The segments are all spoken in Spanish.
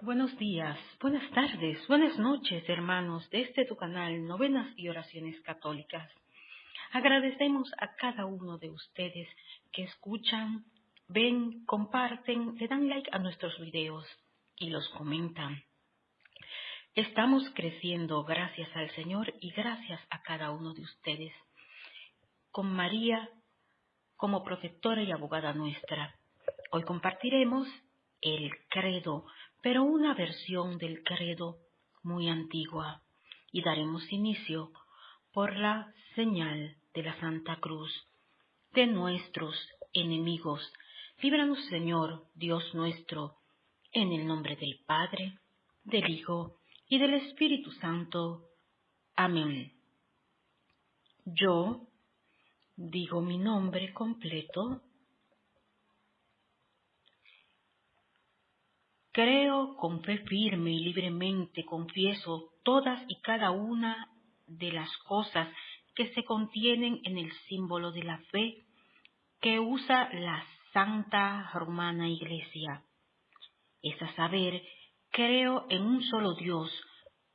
Buenos días, buenas tardes, buenas noches, hermanos de este tu canal Novenas y Oraciones Católicas. Agradecemos a cada uno de ustedes que escuchan, ven, comparten, le dan like a nuestros videos y los comentan. Estamos creciendo gracias al Señor y gracias a cada uno de ustedes. Con María como protectora y abogada nuestra. Hoy compartiremos el credo pero una versión del credo muy antigua, y daremos inicio por la señal de la Santa Cruz de nuestros enemigos. Líbranos, Señor, Dios nuestro, en el nombre del Padre, del Hijo y del Espíritu Santo. Amén. Yo digo mi nombre completo Creo con fe firme y libremente confieso todas y cada una de las cosas que se contienen en el símbolo de la fe que usa la Santa Romana Iglesia. Es a saber, creo en un solo Dios,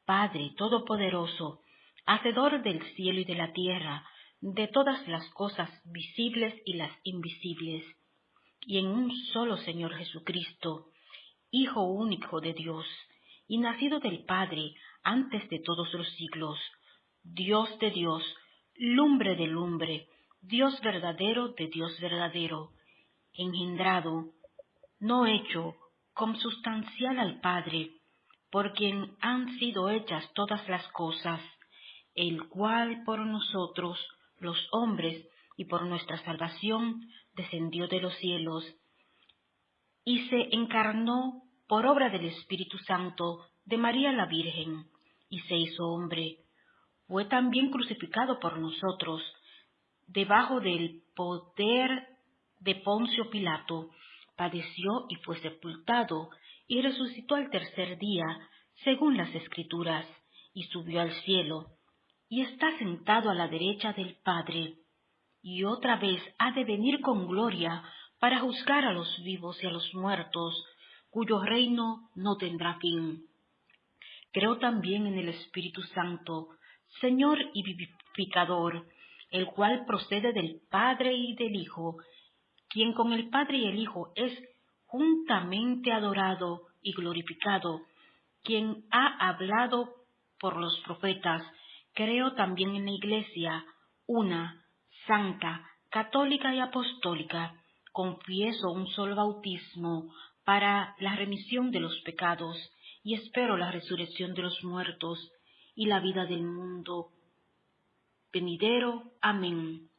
Padre Todopoderoso, Hacedor del cielo y de la tierra, de todas las cosas visibles y las invisibles, y en un solo Señor Jesucristo, Hijo único de Dios, y nacido del Padre antes de todos los siglos, Dios de Dios, lumbre de lumbre, Dios verdadero de Dios verdadero, engendrado, no hecho, consubstancial al Padre, por quien han sido hechas todas las cosas, el cual por nosotros, los hombres, y por nuestra salvación, descendió de los cielos, y se encarnó por obra del Espíritu Santo de María la Virgen, y se hizo hombre. Fue también crucificado por nosotros, debajo del poder de Poncio Pilato, padeció y fue sepultado, y resucitó al tercer día, según las Escrituras, y subió al cielo, y está sentado a la derecha del Padre, y otra vez ha de venir con gloria para juzgar a los vivos y a los muertos, cuyo reino no tendrá fin. Creo también en el Espíritu Santo, Señor y vivificador, el cual procede del Padre y del Hijo, quien con el Padre y el Hijo es juntamente adorado y glorificado, quien ha hablado por los profetas. Creo también en la Iglesia, una, santa, católica y apostólica. Confieso un solo bautismo para la remisión de los pecados, y espero la resurrección de los muertos y la vida del mundo venidero. Amén.